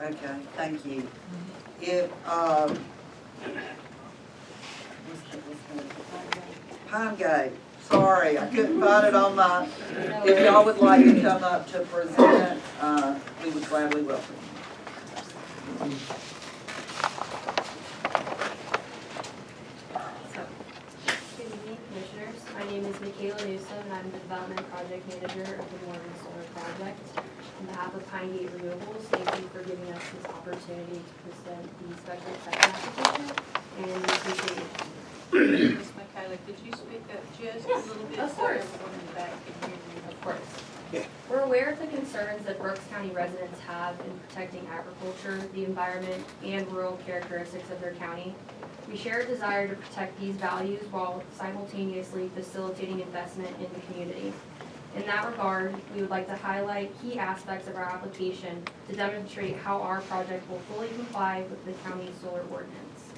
Okay, thank you. If, um, what's the- what's the- Pine Gate, sorry, I couldn't find it on my, if y'all would like to come up to present, uh, we would gladly welcome you. My name is Michaela Newsom, and I'm the Development Project Manager of the Morgan Solar Project. On behalf of Pine Gate Renewables, thank you for giving us this opportunity to present the special exception application, and we appreciate it. Ms. Michaela, could you speak up just a little bit? Of so course. everyone in the back can hear you? Of course. We're aware of the concerns that Brooks County residents have in protecting agriculture, the environment, and rural characteristics of their county. We share a desire to protect these values while simultaneously facilitating investment in the community. In that regard, we would like to highlight key aspects of our application to demonstrate how our project will fully comply with the county's solar ordinance.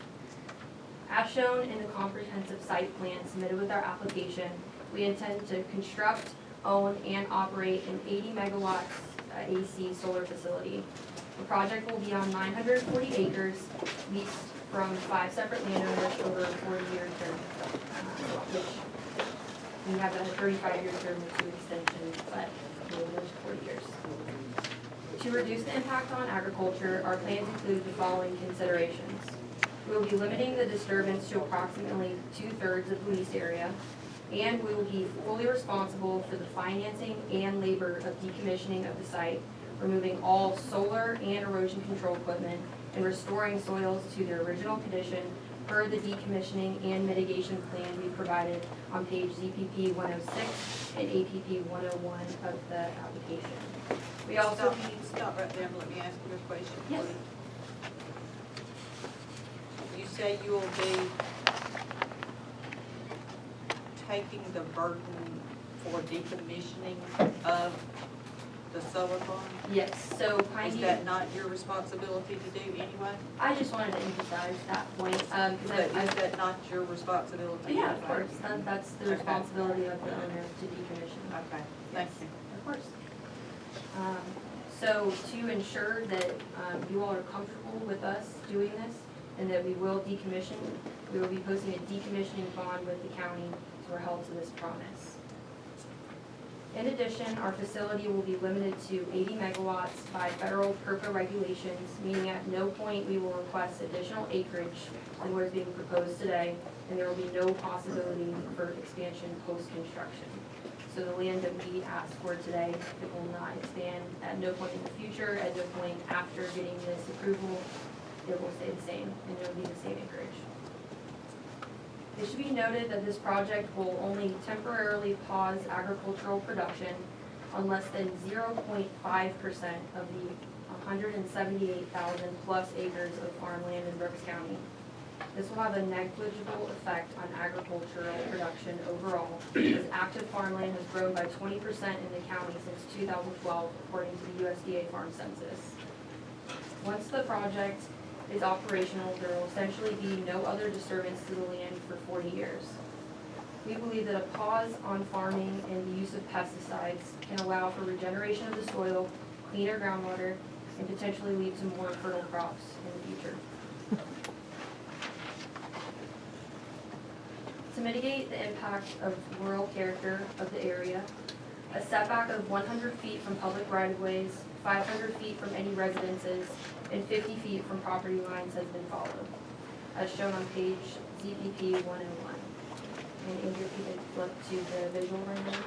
As shown in the comprehensive site plan submitted with our application, we intend to construct, own, and operate an 80 megawatts uh, AC solar facility. The project will be on 940 acres leased from five separate landowners over a 40-year term, uh, which we have a 35-year term with two extensions, but go 40 years. To reduce the impact on agriculture, our plans include the following considerations. We will be limiting the disturbance to approximately two-thirds of the lease area, and we will be fully responsible for the financing and labor of decommissioning of the site, removing all solar and erosion control equipment, and restoring soils to their original condition per the decommissioning and mitigation plan we provided on page ZPP 106 and APP 101 of the application. We also Stop, stop right there let me ask you a question, Yes. please. You say you will be taking the burden for decommissioning of the solar farm? Yes, so Pine Is that not your responsibility to do anyway? I just wanted to emphasize that point, um, Is because that, I, is that not your responsibility? yeah, of course, that, that's the Okay. responsibility of the owner to decommission. Okay, thank you. Of course. Um, So to ensure that um, you all are comfortable with us doing this and that we will decommission, we will be posting a decommissioning bond with the county, so we're held to this promise. In addition, our facility will be limited to 80 megawatts by federal PURPA regulations, meaning at no point we will request additional acreage than what is being proposed today, and there will be no possibility for expansion post-construction. So the land that we asked for today, it will not expand at no point in the future, at no point after getting this approval, it will stay the same, and it will be the same acreage. It should be noted that this project will only temporarily pause agricultural production on less than zero point five percent of the hundred and seventy-eight thousand plus acres of farmland in Brooks County. This will have a negligible effect on agricultural production overall, as active farmland has grown by twenty percent in the county since two thousand twelve, according to the USDA Farm Census. Once the project is operational, there will essentially be no other disturbance to the land for forty years. We believe that a pause on farming and the use of pesticides can allow for regeneration of the soil, cleaner groundwater, and potentially lead to more fertile crops in the future. To mitigate the impact of rural character of the area, a setback of one hundred feet from public right-of-ways, five hundred feet from any residences, and fifty feet from property lines has been followed, as shown on page ZPP one oh one. And Andrew, if you could flip to the visual rendering.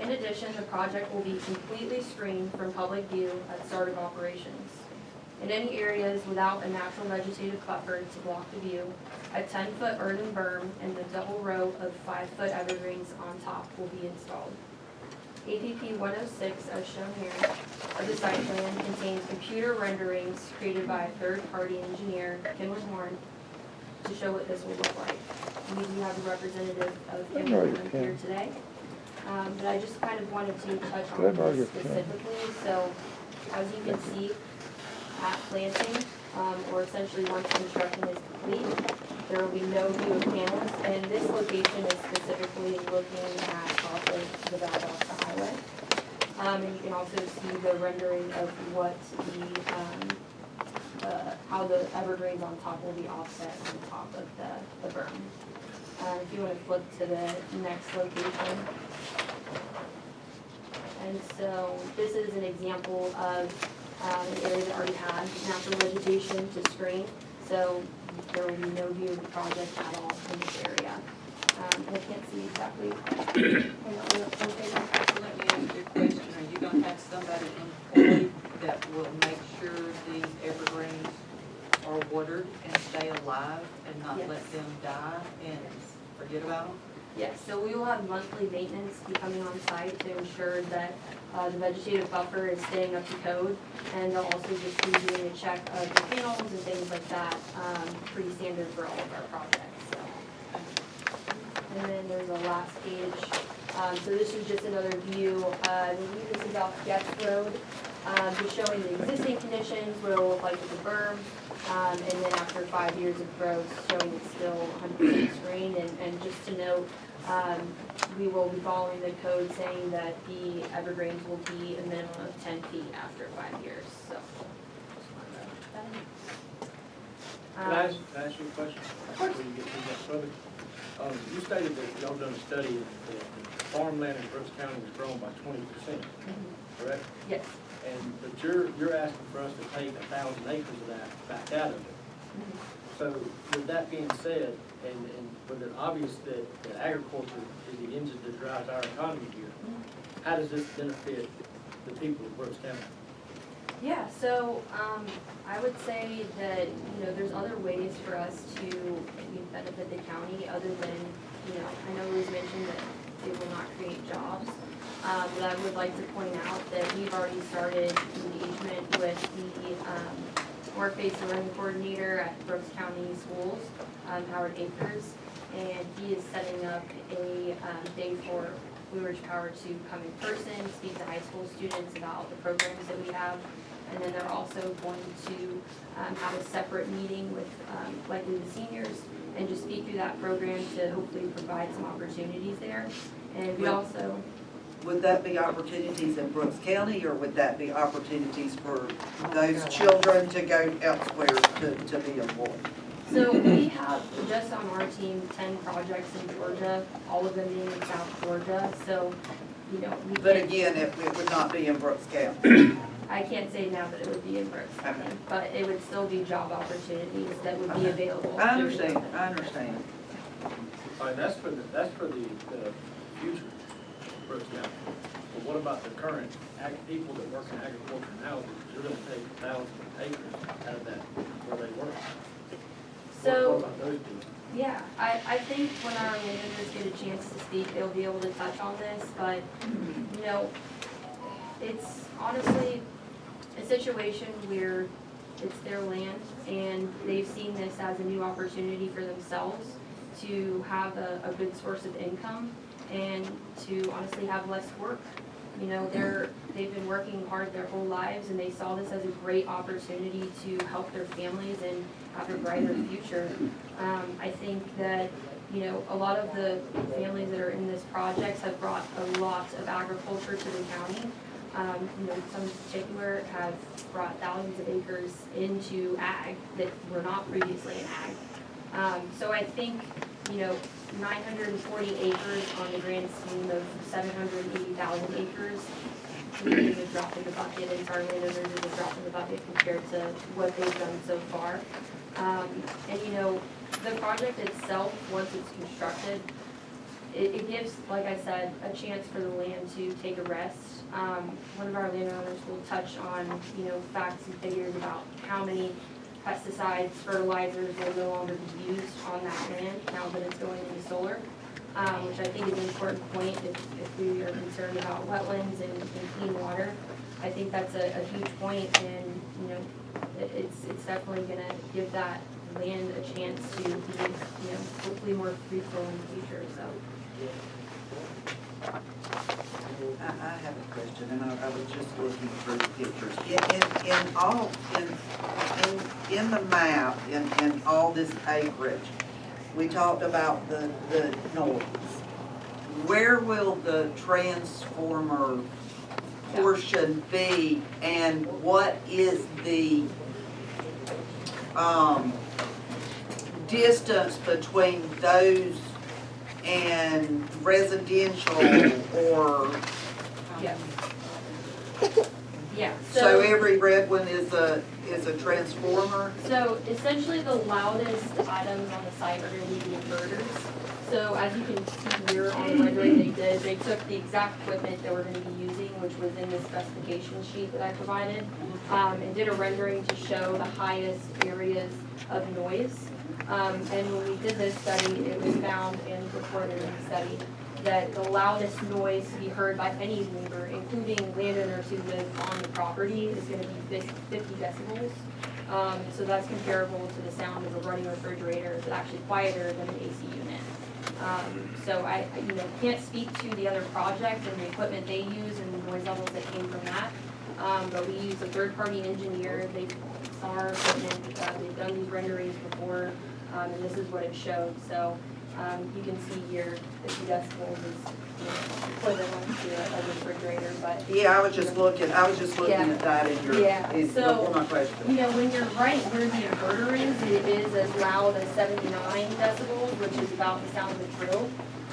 In addition, the project will be completely screened from public view at start of operations. In any areas without a natural vegetative buffer to block the view, a ten-foot earthen berm and the double row of five-foot evergreens on top will be installed. APP 106, as shown here, of the site plan contains computer renderings created by a third-party engineer, Kimley-Horn, to show what this will look like. We do have a representative of Kimley-Horn here today. Um, But I just kind of wanted to touch on this specifically. So as you can see, at planting, um, or essentially once construction is complete, there will be no view of panels. And this location is specifically looking at off of the Valdosta Highway. Um, and you can also see the rendering of what the, um, uh, how the evergreens on top will be offset on top of the, the berm. Uh, if you wanna flip to the next location. And so this is an example of, um, an area that already had natural vegetation to screen. So there will be no view of the project at all in this area. Um, and I can't see exactly. hang on, look, okay. So let me ask you a question, are you gonna have somebody employed that will make sure these evergreens are watered and stay alive and not Yes. let them die and forget about them? Yes, so we will have monthly maintenance be coming on site to ensure that uh, the vegetative buffer is staying up to code. And they'll also just be doing a check of the panels and things like that, um, pretty standard for all of our projects, so. And then there's a last page, um, so this is just another view, uh, I believe this is off Getz Road, um, just showing the existing conditions, what it'll look like with the berm, um, and then after five years of growth, showing it's still hundred percent screened, and, and just to note, um, we will be following the code saying that the evergreens will be a minimum of ten feet after five years, so. just wanted to that in. Can I Um, ask, can I ask you a question? Before you get too much further? Um, you stated that y'all done a study that the farmland in Brooks County was grown by twenty percent, correct? Yes. And, but you're, you're asking for us to take a thousand acres of that back out of it. So with that being said, and, and with it obvious that, that agriculture is the engine that drives our economy here, how does this benefit the people of Brooks County? Yeah, so, um, I would say that, you know, there's other ways for us to benefit the county other than, you know, I know it was mentioned that it will not create jobs. Um, but I would like to point out that we've already started engagement with the, um, work-based learning coordinator at Brooks County Schools, um, Howard Akers. And he is setting up a, um, day for Blue Ridge Power to come in person, speak to high school students about the programs that we have. And then they're also going to um, have a separate meeting with um, likely the seniors and just speak through that program to hopefully provide some opportunities there. And we also, Would that be opportunities in Brooks County, or would that be opportunities for oh those children to go elsewhere to, to be employed? so we have just on our team ten projects in Georgia, all of them being in South Georgia, so, you know, we But can't, again, it, it would not be in Brooks County. I can't say now that it would be in Brooks County, Okay. but it would still be job opportunities that would be Okay. available. I understand, I understand. All right, that's for the, that's for the, the future of Brooks But what about the current ag, people that work in agriculture now, that you're gonna take a thousand acres out of that where they work? What- So. What about those people? Yeah, I, I think when our managers get a chance to speak, they'll be able to touch on this, but, you know, it's honestly a situation where it's their land and they've seen this as a new opportunity for themselves to have a, a good source of income and to honestly have less work. You know, they're, they've been working hard their whole lives and they saw this as a great opportunity to help their families and have a brighter future. Um, I think that, you know, a lot of the families that are in this project have brought a lot of agriculture to the county. Um, you know, some in particular have brought thousands of acres into ag that were not previously in ag. Um, so I think, you know, nine hundred and forty acres on the grand scheme of seven hundred and eighty thousand acres, we think is a drop in the bucket, and our landowners is a drop in the bucket compared to what they've done so far. Um, and you know, the project itself, once it's constructed, it, it gives, like I said, a chance for the land to take a rest. Um, one of our landowners will touch on, you know, facts and figures about how many pesticides, fertilizers will no longer be used on that land now that it's going into solar. Um, which I think is an important point if, if we are concerned about wetlands and, and clean water. I think that's a, a huge point and, you know, it, it's, it's definitely gonna give that land a chance to be, you know, hopefully more fruitful in the future, so. I, I have a question, and I, I was just looking through the pictures. In, in, in all, in, in, in the map, in, in all this acreage, we talked about the, the noise. Where will the transformer portion be and what is the, um, distance between those and residential or, Yeah. Yeah, so every red one is a, is a transformer? So essentially, the loudest items on the site are gonna be the inverters. So as you can see here on the rendering they did, they took the exact equipment that we're gonna be using, which was in the specification sheet that I provided, um, and did a rendering to show the highest areas of noise. Um, and when we did this study, it was found and reported in the study that the loudest noise to be heard by any neighbor, including landowners who live on the property, is gonna be fifty decibels. Um, so that's comparable to the sound of a running refrigerator, it's actually quieter than an AC unit. Um, so I, I, you know, can't speak to the other project and the equipment they use and the noise levels that came from that. Um, but we use a third-party engineer, they saw our equipment, uh, they've done these renderings before, um, and this is what it showed, so, um, you can see here, fifty decibels is, equivalent to a a refrigerator, but Yeah, I was just looking, I was just looking Yeah. at that in your, Yeah, is so- my You question. know, when you're right where the inverter is, it is as loud as seventy-nine decibels, which is about the sound of a drill.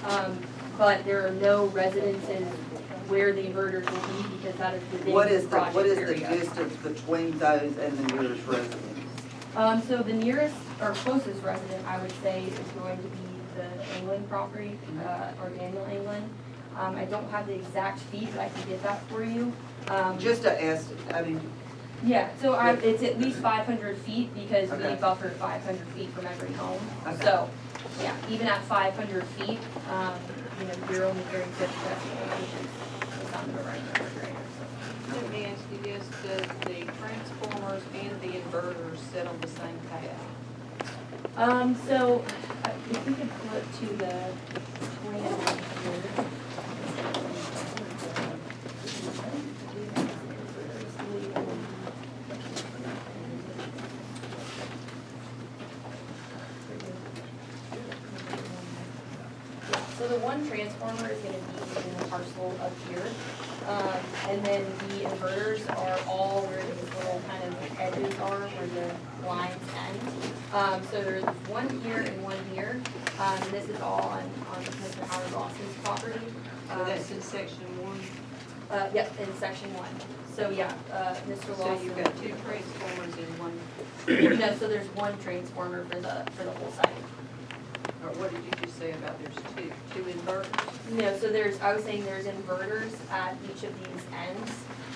Um, but there are no residences where the inverters will be because that is within What the is the, project what is the area. distance between those and the nearest residence? Um, so the nearest or closest resident, I would say, is going to be the England property, uh, or Daniel England. Um, I don't have the exact feet, but I can get that for you. Um, Just a est, I mean, Yeah, so I, it's at least five hundred feet because we Okay. buffer five hundred feet from every home. Okay. So, yeah, even at five hundred feet, um, you know, you're only hearing fifty decibels, which is the sound of a running refrigerator, so. Let me ask you this, does the transformers and the inverters sit on the same path? Um, so, uh, if we could flip to the plan here. So the one transformer is gonna be in the parcel up here. Um, and then the inverters are all where these little kind of edges are, where the lines end. Um, so there's one here and one here, um, and this is all on, on Mr. Howard Lawson's property. So Um, that's in section one, Uh, yep, in section one. So, yeah, uh, Mr. so you've got two transformers in one, No, so there's one transformer for the, for the whole site. or what did you just say about there's two, two inverters? No, so there's, I was saying there's inverters at each of these ends,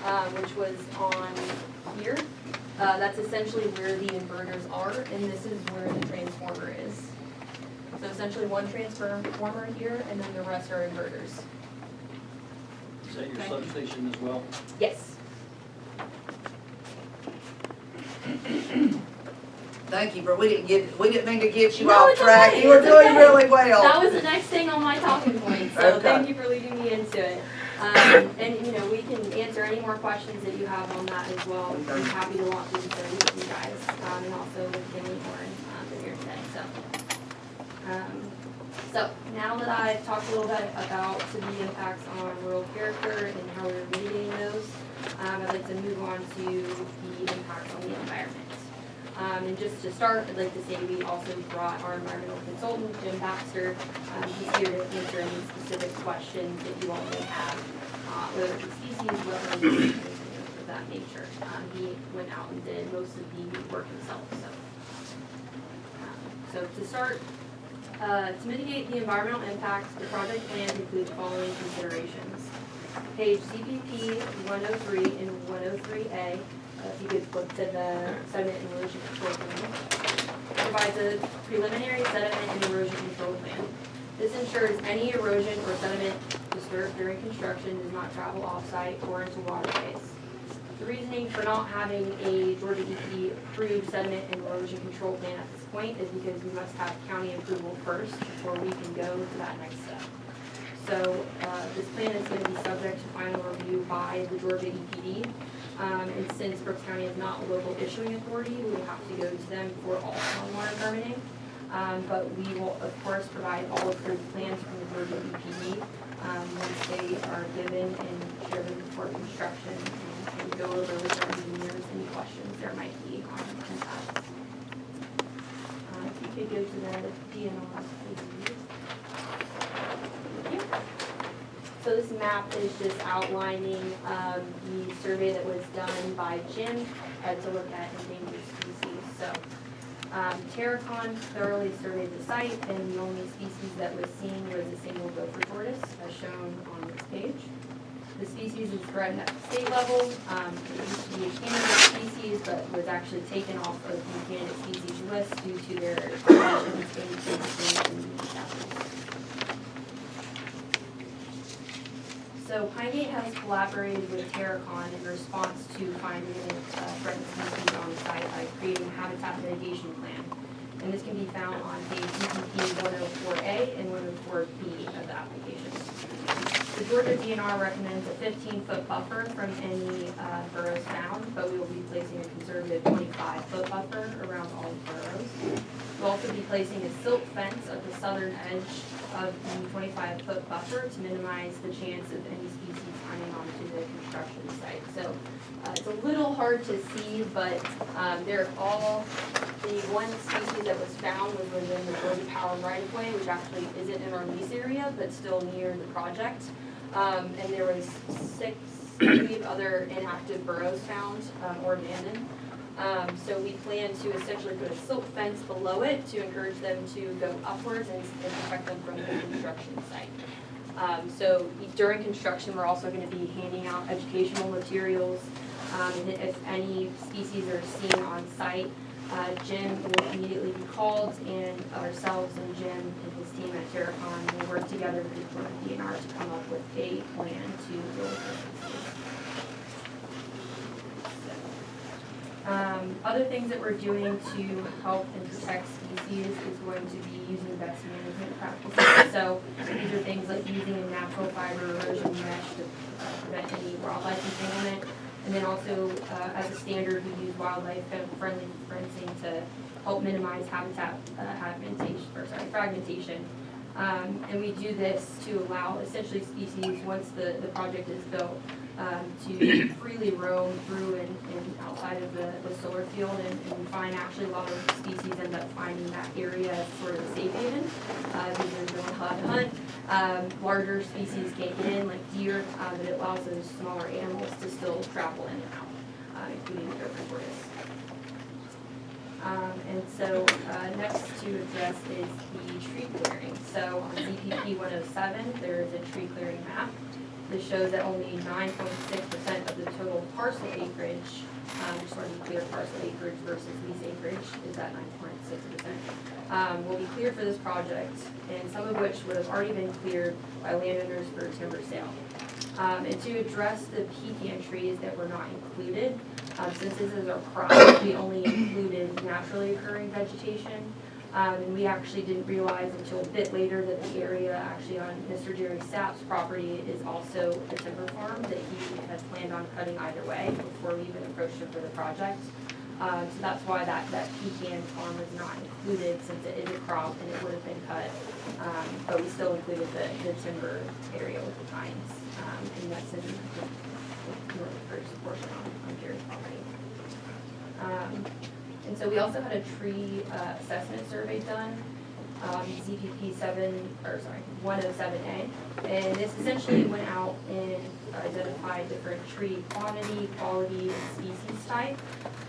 uh, which was on here. Uh, that's essentially where the inverters are, and this is where the transformer is. So essentially one transformer here, and then the rest are inverters. Is that your Thank you. substation as well? Yes. thank you, but we didn't get, we didn't mean to get you No, off track. okay, You were it's doing okay. really well. That was the next thing on my talking point, so Okay. thank you for leading me into it. Um, and, you know, we can answer any more questions that you have on that as well. I'm happy to walk through the with you guys, um, and also with Kimley-Horn, um, here today, so. Um, so, now that I've talked a little bit about the impacts on rural character and how we're mitigating those, um, I'd like to move on to the impacts on the environment. Um, and just to start, I'd like to say we also brought our environmental consultant, Jim Baxter. Um, he's here to answer any specific questions that you all may have, uh, whether it's species, whether wetlands, of that nature. Um, he went out and did most of the work himself. So, um, so to start, uh, to mitigate the environmental impacts, the project plan includes the following considerations. Page CPP 103 and 103A if you could look to the sediment and erosion control plan, provides a preliminary sediment and erosion control plan. This ensures any erosion or sediment disturbed during construction does not travel offsite or into waterways. The reasoning for not having a Georgia DEP approved sediment and erosion control plan at this point is because we must have county approval first before we can go to that next step. So uh, this plan is going to be subject to final review by the Georgia EPD um, and since Brooks County is not a local issuing authority, we would have to go to them for all stormwater permitting. Um, but we will, of course, provide all approved plans from the Georgia EPD, um, once they are given and shared for construction and- go over with our engineers any questions there might be on. Uh, If you could go to the DNR, please. Thank you. So this map is just outlining um, the survey that was done by Jim uh, to look at endangered species. So um, Terracon thoroughly surveyed the site, and the only species that was seen was a single gopher tortoise, as shown on this page. The species is threatened at the state level. Um, It used to be a candidate species, but was actually taken off of the candidate species list due to their conditions in existing in the So Pine Gate has collaborated with Terracon in response to finding uh, threatened species on site by creating a habitat mitigation plan. And this can be found on page DPP 104A and 104B of the application. The Georgia DNR recommends a fifteen-foot buffer from any uh, burrows found, but we will be placing a conservative twenty-five-foot buffer around all burrows. We'll also be placing a silt fence at the southern edge of the twenty-five-foot buffer to minimize the chance of any species coming onto the construction site. So uh, it's a little hard to see, but um, they're all, the one species that was found was within the Georgia Power right-of-way, which actually isn't in our lease area, but still near the project. Um, And there was six, other inactive burrows found um, or abandoned. Um, so we plan to essentially put a silt fence below it to encourage them to go upwards and and protect them from the construction site. Um, so during construction, we're also gonna be handing out educational materials. Um, and if any species are seen on site, uh, Jim will immediately be called and ourselves and Jim and his team at Terracon will work together with the DNR to come up with a plan to deal with species. Um, other things that we're doing to help and protect species is going to be using best management practices. So these are things like using a natural fiber erosion mesh to prevent any wildlife entanglement. And then also, uh, as a standard, we use wildlife friendly fencing to help minimize habitat, uh, fragmentation, or sorry, fragmentation. Um, and we do this to allow essentially species, once the, the project is built, um, to freely roam through and, and outside of the, the solar field. And, and we find actually a lot of species end up finding that area as sort of a safe haven. Uh, because they're not allowed to hunt. Um, larger species can't get in, like deer, uh, but it allows those smaller animals to still travel in and out, uh, including the tortoise. Um, and so, uh, next to address is the tree clearing. So on oh seven, there is a tree clearing map. This shows that only nine point six percent of the total parcel acreage, um, just want to be clear, parcel acreage versus lease acreage is at nine point six percent. Um, will be cleared for this project, and some of which would have already been cleared by landowners for timber sale. Um, and to address the pecan trees that were not included, um, since this is our crop, we only included naturally occurring vegetation. Um, and we actually didn't realize until a bit later that the area actually on Mr. Jerry Sapp's property is also a timber farm that he has planned on cutting either way before we even approached him for the project. Um, so that's why that, that pecan farm was not included since it is a crop and it would have been cut. Um, but we still included the, the timber area with the pines, um, and that's in the first portion on, on Jerry's property. And so we also had a tree uh, assessment survey done, um, ZPP seven, or sorry, one oh seven A. And this essentially went out and identified different tree quantity, quality, and species type.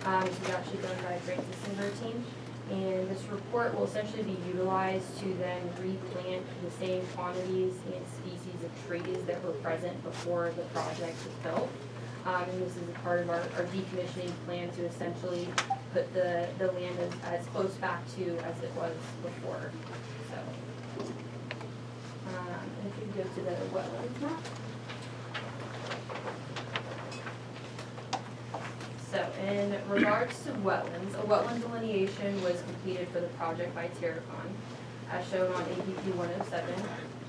Um, this was actually done by Francis and team. And this report will essentially be utilized to then replant the same quantities and species of trees that were present before the project was built. Um, and this is a part of our, our decommissioning plan to essentially put the, the land as, as close back to as it was before, so. Um, if you go to the wetlands map. So in regards to wetlands, a wetland delineation was completed for the project by Terracon, as shown on APP one oh seven.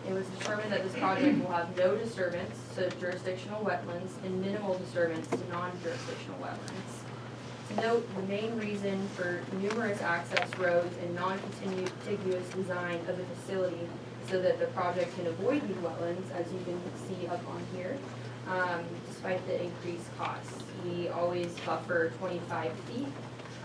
It was determined that this project will have no disturbance to jurisdictional wetlands and minimal disturbance to non-jurisdictional wetlands. Note, the main reason for numerous access roads and non-contiguous design of the facility so that the project can avoid these wetlands, as you can see up on here, um, despite the increased costs. We always buffer twenty-five feet,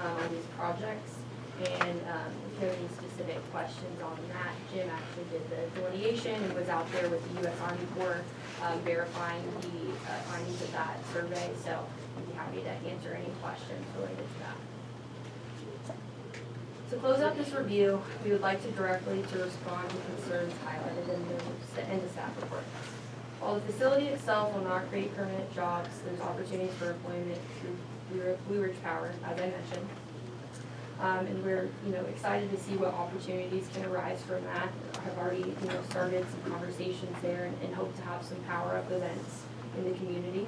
um, on these projects. And, um, if there are any specific questions on that, Jim actually did the delineation and was out there with the US Army Corps, um, verifying the uh, findings of that survey, so I'd be happy to answer any questions related to that. To close out this review, we would like to directly to respond to concerns highlighted in the, in the staff report. While the facility itself will not create permanent jobs, there's opportunities for employment through Blue Blue Ridge Power, as I mentioned. Um, and we're, you know, excited to see what opportunities can arise from that. I've already, you know, started some conversations there and, and hope to have some power-up events in the community.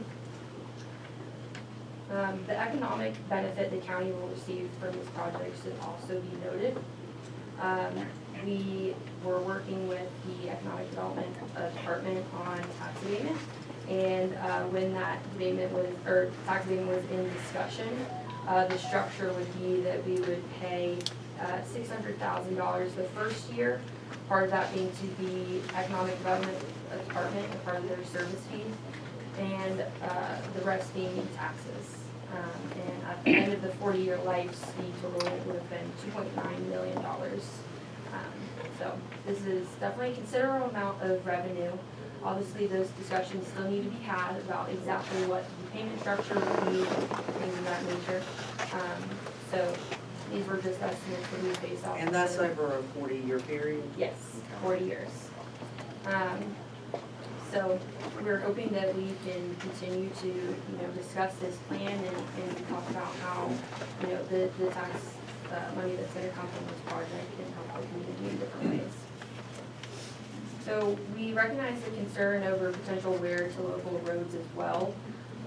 Um, the economic benefit the county will receive from this project should also be noted. Um, we were working with the Economic Development Department on tax abatement. And, uh, when that abatement was, or tax abatement was in discussion, uh, the structure would be that we would pay, uh, six hundred thousand dollars the first year. Part of that being to the Economic Development Department, and part of their service fee and uh, the rest being taxes. Um, And at the end of the forty-year life, the total would have been two point nine million dollars. Um, So this is definitely a considerable amount of revenue. Obviously, those discussions still need to be had about exactly what the payment structure would be, things of that nature. Um, So these were just estimates that we based off. And that's of- over a forty-year period? Yes, forty years. Um, so we're hoping that we can continue to, you know, discuss this plan and, and talk about how, you know, the, the tax, uh, money that's gonna come from this project can help the community in different ways. So we recognize the concern over potential wear to local roads as well,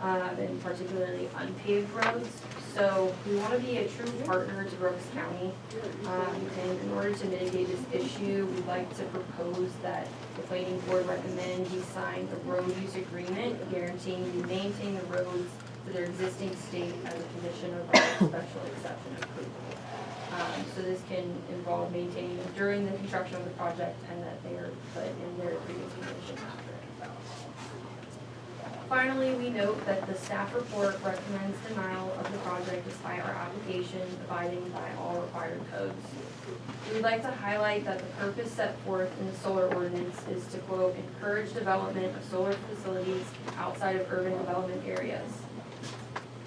um, and particularly unpaved roads. So we wanna be a true partner to Brooks County. Um, and in order to mitigate this issue, we'd like to propose that the planning board recommend you sign a road use agreement guaranteeing you maintain the roads to their existing state as a condition of special exception approval. Um, so this can involve maintaining them during the construction of the project and that they are put in their previous condition after. Finally, we note that the staff report recommends denial of the project despite our application abiding by all required codes. We would like to highlight that the purpose set forth in the solar ordinance is to quote, encourage development of solar facilities outside of urban development areas.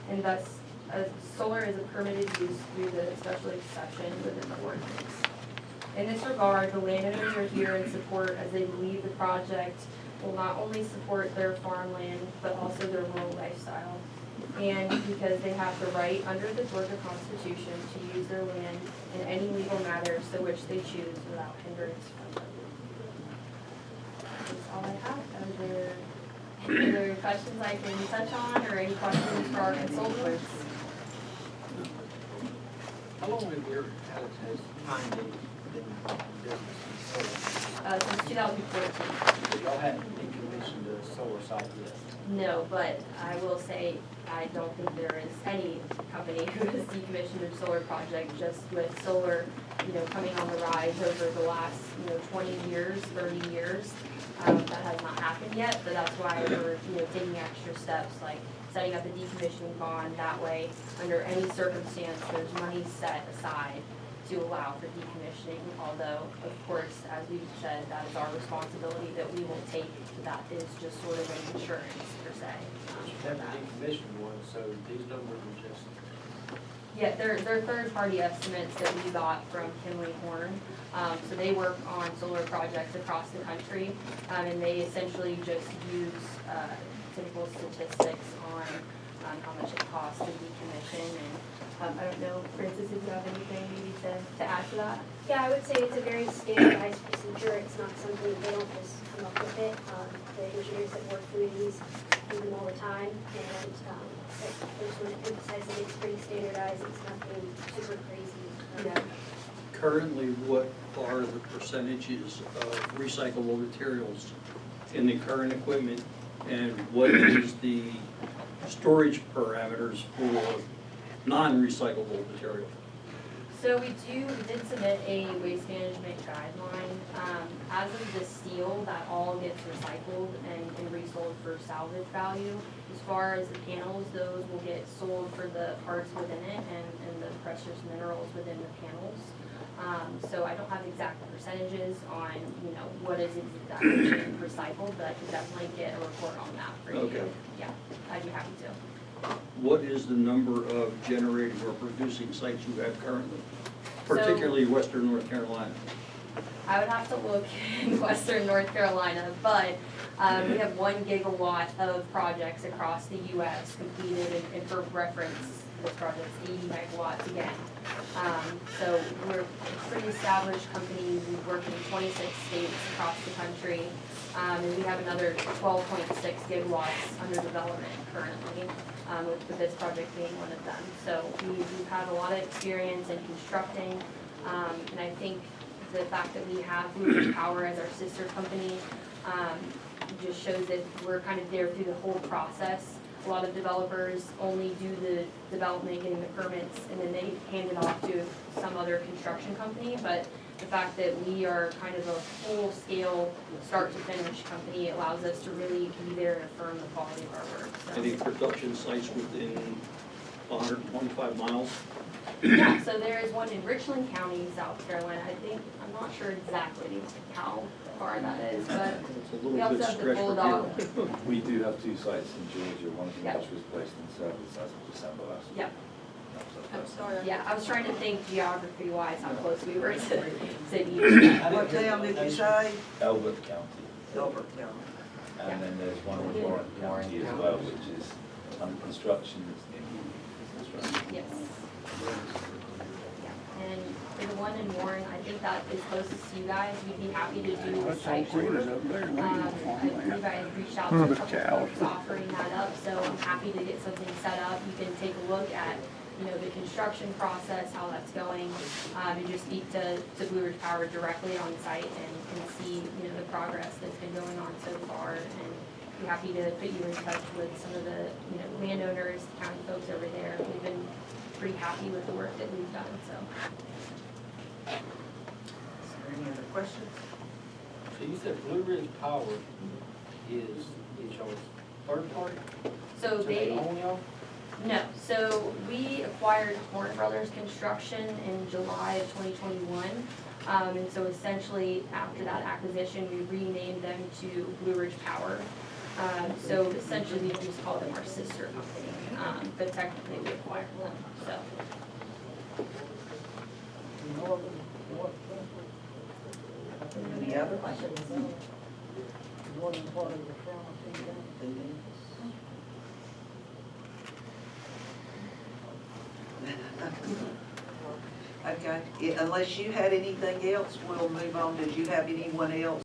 And thus, solar is a permitted use through the special exception within the ordinance. In this regard, the landowners are here in support as they believe the project will not only support their farmland, but also their rural lifestyle. And because they have the right under the Georgia Constitution to use their land in any legal matters to which they choose without hindrance from them. That's all I have. Are there any other questions I can touch on, or any questions for our consultants? How long have your, has, has Pine Gate been in business? Uh, since two thousand fourteen. So Y'all haven't decommissioned the solar site yet? No, but I will say, I don't think there is any company who has decommissioned a solar project just with solar, you know, coming on the rise over the last, you know, twenty years, thirty years. Um, that has not happened yet, but that's why we're, you know, taking extra steps, like setting up a decommissioning bond. That way, under any circumstance, there's money set aside to allow for decommissioning, although, of course, as we've said, that is our responsibility that we will take. That is just sort of an insurance per se. You for haven't that. decommissioned one, so these numbers are just, Yeah, they're, they're third-party estimates that we got from Kinley Horn. Um, so they work on solar projects across the country, um, and they essentially just use, uh, typical statistics on, on how much it costs to decommission. And, um, I don't know, Francis, if you have anything maybe to, to add to that? Yeah, I would say it's a very standardized procedure, it's not something, they don't just come up with it. Um, The engineers that work through these do them all the time, and um, I just want to emphasize that it's pretty standardized, it's nothing super crazy. Um, Yeah. Currently, what are the percentages of recyclable materials in the current equipment? And what is the storage parameters for non-recyclable material? So we do, we did submit a waste management guideline. Um, as of the steel, that all gets recycled and, and resold for salvage value. As far as the panels, those will get sold for the parts within it and, and the precious minerals within the panels. Um, so I don't have exact percentages on, you know, what is exactly being recycled, but I could definitely get a report on that for you. Okay. Yeah, I'd be happy to. What is the number of generating or producing sites you have currently, particularly western North Carolina? I would have to look in western North Carolina, but um, we have one gigawatt of projects across the US completed, and- and for reference, project's eighty megawatts again. Um, So we're a pretty established company, we work in twenty-six states across the country, um, and we have another twelve point six gigawatts under development currently, um, with this project being one of them. So we- we've had a lot of experience in constructing, um, and I think the fact that we have Blue Power as our sister company, um, just shows that we're kind of there through the whole process. A lot of developers only do the development, getting the permits, and then they hand it off to some other construction company, but the fact that we are kind of a full-scale, start-to-finish company allows us to really be there and affirm the quality of our work, so. Any production sites within hundred and twenty-five miles? Yeah, so there is one in Richland County, South Carolina, I think, I'm not sure exactly how far that is, but It's a We little also bit have the stretched from Bulldog. here. We do have two sites in Georgia, one of Yeah. which was placed in service as of December last year. Yeah. I'm sorry. Yeah, I was trying to think geography wise how close we were to cities. What town did you say? Elbert County, Gilbert County. and then there's one in Warren County as well, which is under construction, it's in construction. Yes. For the one in Warren, I think that is closest to you guys, we'd be happy to do a site tour. Um, I believe I had reached out to a couple folks offering that up, so I'm happy to get something set up. You can take a look at, you know, the construction process, how that's going, um, and just speak to, to Blue Ridge Power directly on site and, and see, you know, the progress that's been going on so far. And be happy to put you in touch with some of the, you know, landowners, county folks over there. We've been pretty happy with the work that we've done, so. Is there any other questions? So you said Blue Ridge Power is, is y'all's third party? So they. own y'all? No, so we acquired Horne Brothers Construction in July of twenty twenty-one. Um, and so essentially, after that acquisition, we renamed them to Blue Ridge Power. Um, so essentially, we just call them our sister company, um, but technically we acquired them, so. Any other questions? Okay, unless you had anything else, we'll move on. Did you have anyone else